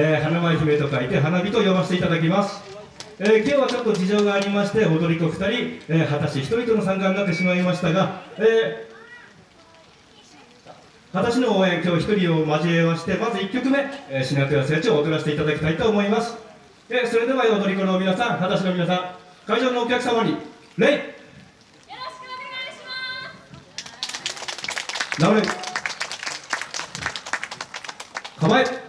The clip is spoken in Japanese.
えー、花舞姫と書いて花火と呼ばせていただきます、えー、今日はちょっと事情がありまして踊り子2人、えー、果たし1人との参加になってしまいましたが、えー、果たしの応援今日1人を交えましてまず1曲目「えー、品倉成長」を踊らせていただきたいと思います、えー、それでは踊り子の皆さん果たしの皆さん会場のお客様に礼よろしくお願いします。直れ構え。